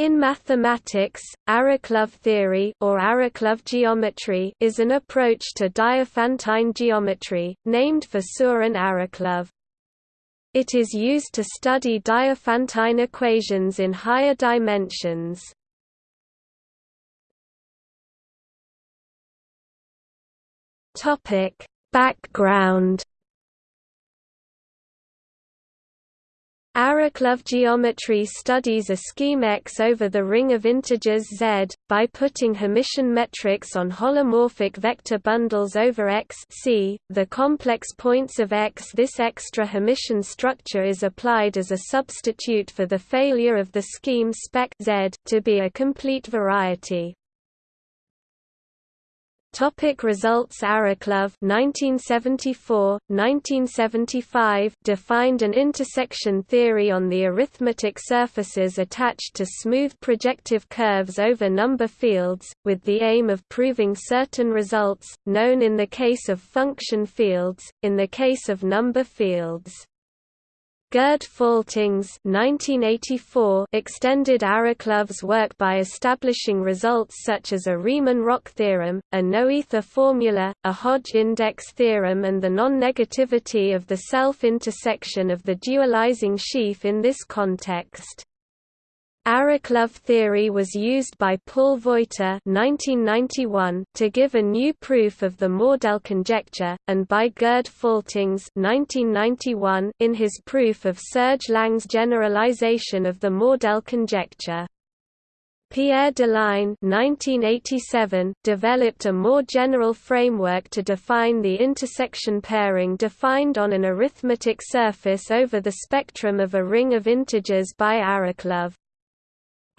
In mathematics, Arakelov theory or Arakelov geometry is an approach to Diophantine geometry, named for Søren Arakelov. It is used to study Diophantine equations in higher dimensions. Background Arakelov geometry studies a scheme X over the ring of integers Z, by putting Hermitian metrics on holomorphic vector bundles over X C, the complex points of X. This extra Hermitian structure is applied as a substitute for the failure of the scheme spec Z, to be a complete variety. Topic results Arakelov 1974, 1975 defined an intersection theory on the arithmetic surfaces attached to smooth projective curves over number fields, with the aim of proving certain results, known in the case of function fields, in the case of number fields. Gerd Faltings extended Arakelov's work by establishing results such as a Riemann-Roch theorem, a noether formula, a Hodge index theorem and the non-negativity of the self-intersection of the dualizing sheaf in this context. Arakelov theory was used by Paul Vojta (1991) to give a new proof of the Mordell conjecture, and by Gerd Faltings (1991) in his proof of Serge Lang's generalization of the Mordell conjecture. Pierre Deligne (1987) developed a more general framework to define the intersection pairing defined on an arithmetic surface over the spectrum of a ring of integers by Arakelov.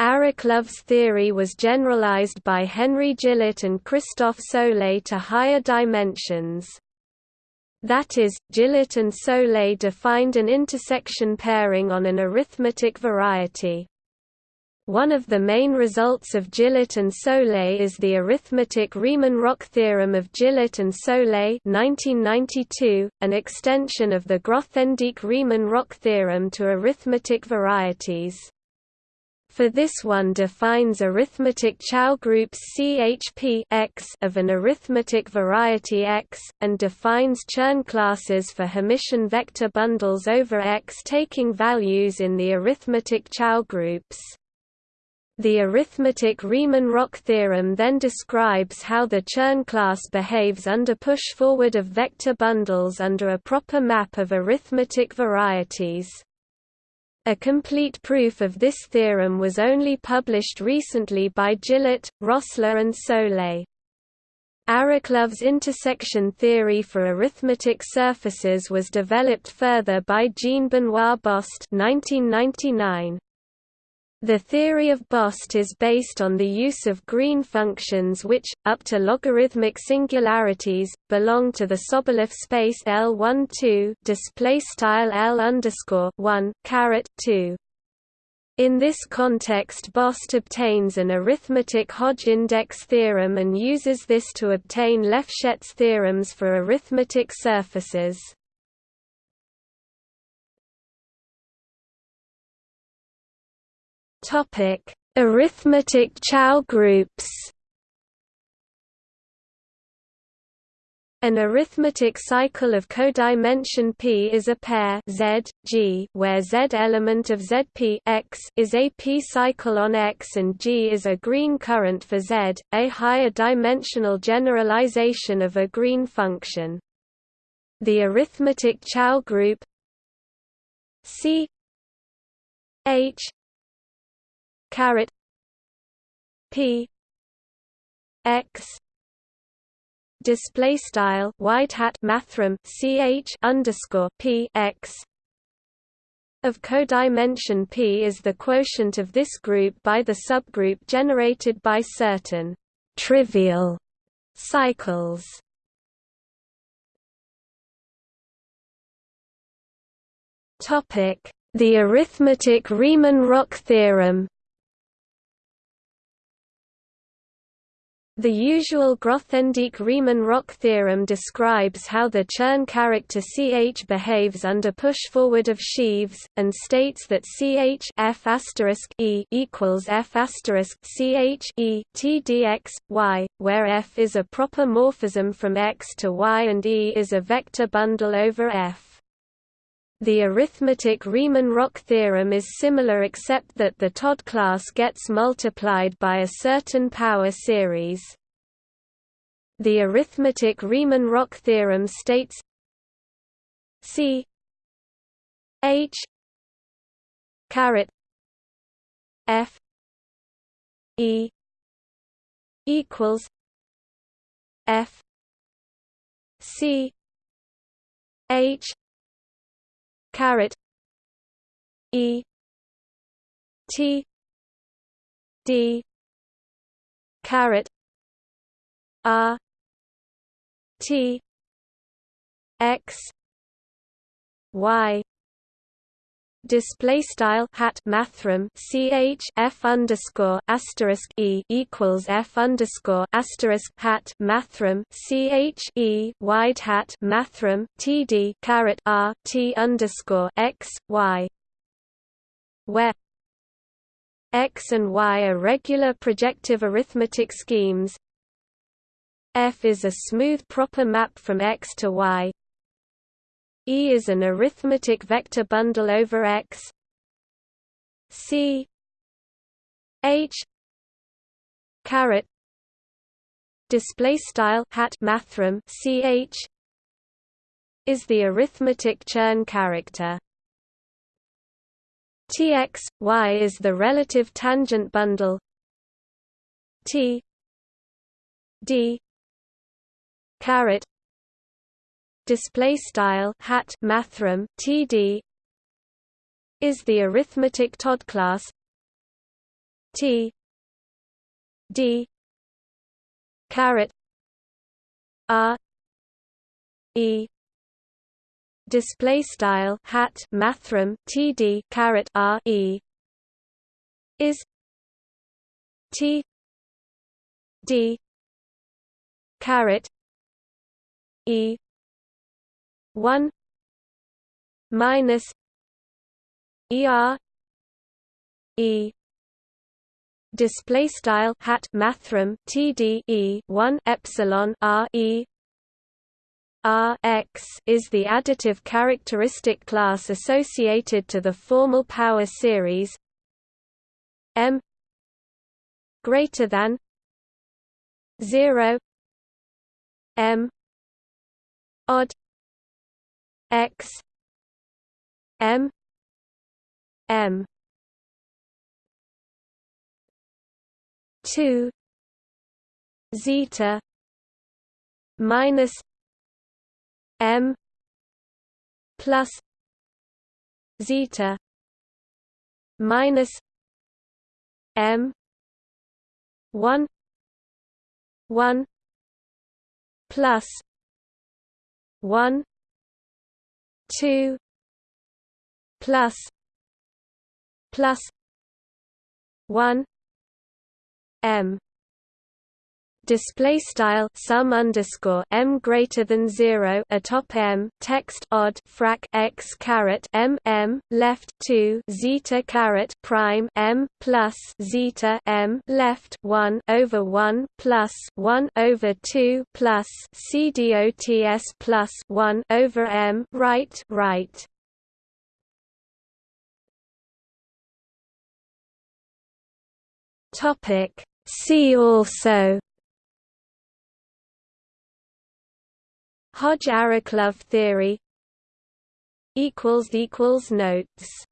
Arakelov's theory was generalized by Henry Gillet and Christophe Soulé to higher dimensions. That is, Gillet and Soulé defined an intersection pairing on an arithmetic variety. One of the main results of Gillet and Soulé is the arithmetic Riemann-Roch theorem of Gillet and Soulé 1992, an extension of the Grothendieck-Riemann-Roch theorem to arithmetic varieties for this one defines arithmetic Chow groups CHP X of an arithmetic variety X, and defines Chern classes for Hermitian vector bundles over X taking values in the arithmetic Chow groups. The arithmetic Riemann-Roch theorem then describes how the Chern class behaves under push-forward of vector bundles under a proper map of arithmetic varieties. A complete proof of this theorem was only published recently by Gillet, Rossler and Soulé. Arakelov's intersection theory for arithmetic surfaces was developed further by Jean-Benoit Bost 1999. The theory of Bost is based on the use of green functions which, up to logarithmic singularities, belong to the Sobolev space L12 display style L 1 caret 2. In this context Bost obtains an arithmetic Hodge index theorem and uses this to obtain Lefschetz theorems for arithmetic surfaces. Topic: Arithmetic Chow groups. An arithmetic cycle of codimension P is a pair Z, G, where Z element of ZP X is a P cycle on X and G is a green current for Z, a higher dimensional generalization of a green function. The arithmetic Chow group C H caret p x display style wide hat mathrm ch underscore p x of codimension p is the quotient of this group by the subgroup generated by certain trivial cycles. Topic: The arithmetic Riemann-Roch theorem. The usual Grothendieck-Riemann-Roch theorem describes how the Chern character Ch behaves under push-forward of sheaves, and states that Ch f e equals f Ch e t dx, y, where f is a proper morphism from x to y and E is a vector bundle over f. The arithmetic Riemann-Roch theorem is similar except that the Todd class gets multiplied by a certain power series. The arithmetic Riemann-Roch theorem states C H caret F E equals F C H caret E T D caret R T X Y display style hat mathrm ch f underscore asterisk e equals f underscore asterisk hat mathrm ch e wide hat mathrm td caret r t underscore x y where x and y are regular projective arithmetic schemes. f is a smooth proper map from x to y E is an arithmetic vector bundle over X. C. H. Caret. Display style hat mathrm ch is the arithmetic Chern character. Tx y is the relative tangent bundle. T. D. Caret display style hat mathrm td is the arithmetic Todd class. T D caret R E display style hat mathrm td caret R E is T D caret E one minus ER E display style hat mathrm TDE 1 epsilon R E R x is the additive characteristic class associated to the formal power series M greater than 0 M odd X M M. two zeta minus M plus zeta minus M one one plus one 2 plus plus 1 m display style sum underscore m greater than zero atop m text odd frac x caret m m left two zeta caret prime m plus zeta m left one over one plus one over two plus c dots plus one over m right right. Topic See also Hodge-Arakelov theory Notes